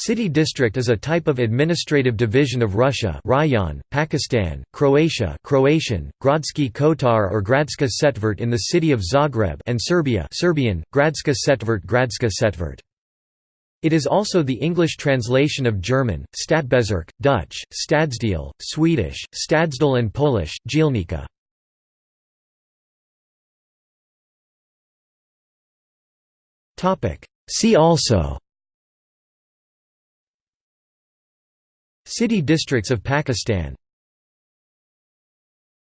City district is a type of administrative division of Russia Rayon, Pakistan, Croatia Croatian, Gradski Kotar or Gradska Četvrt in the city of Zagreb and Serbia Serbian, Gradska Setvert Gradska Setvert. It is also the English translation of German, Stadtbezirk, Dutch, Stadsdeel, Swedish, Stadsdel and Polish, Dzielnica. See also City districts of Pakistan